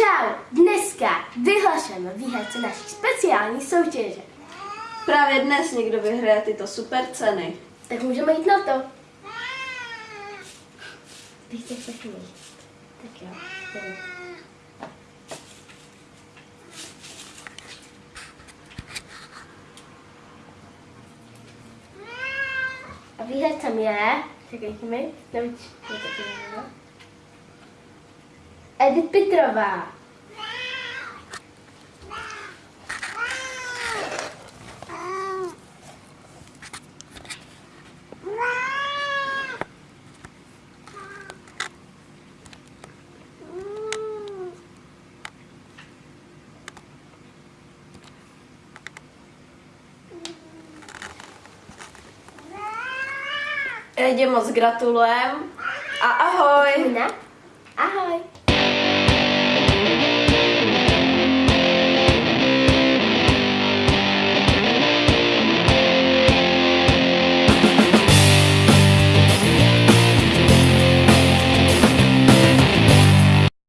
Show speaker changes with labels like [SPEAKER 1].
[SPEAKER 1] právě dneska vyhlašujeme výherce naší speciální soutěže.
[SPEAKER 2] Právě dnes někdo vyhraje tyto super ceny.
[SPEAKER 1] Tak můžeme jít na to. Taky mít. Tak jo. jdeme. A výhercem je, čekejte mi, nevím, je to tady, no. Edith Petrová.
[SPEAKER 2] Edě moc gratulujem a.
[SPEAKER 1] Ahoj.